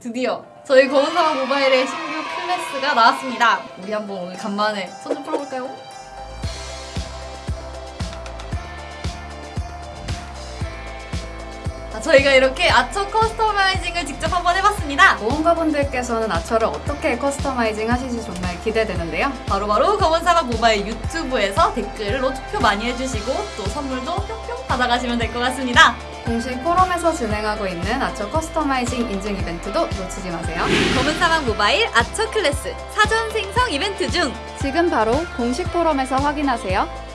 드디어 저희 검은사막 모바일의 신규 클래스가 나왔습니다. 우리 한번 오늘 간만에 손 좀 풀어볼까요? 자, 저희가 이렇게 archer customizing을 직접 한번 해봤습니다. 모험가분들께서는 archer를 어떻게 customizing 하실지 정말 기대되는데요. 바로바로 검은사막 모바일 유튜브에서 댓글로 투표 많이 해주시고 또 선물도 뿅뿅 받아가시면 될 것 같습니다. 공식 포럼에서 진행하고 있는 archer customizing 인증 이벤트도 놓치지 마세요. 검은사막 모바일 아처 클래스 사전 생성 이벤트 중 지금 바로 공식 포럼에서 확인하세요.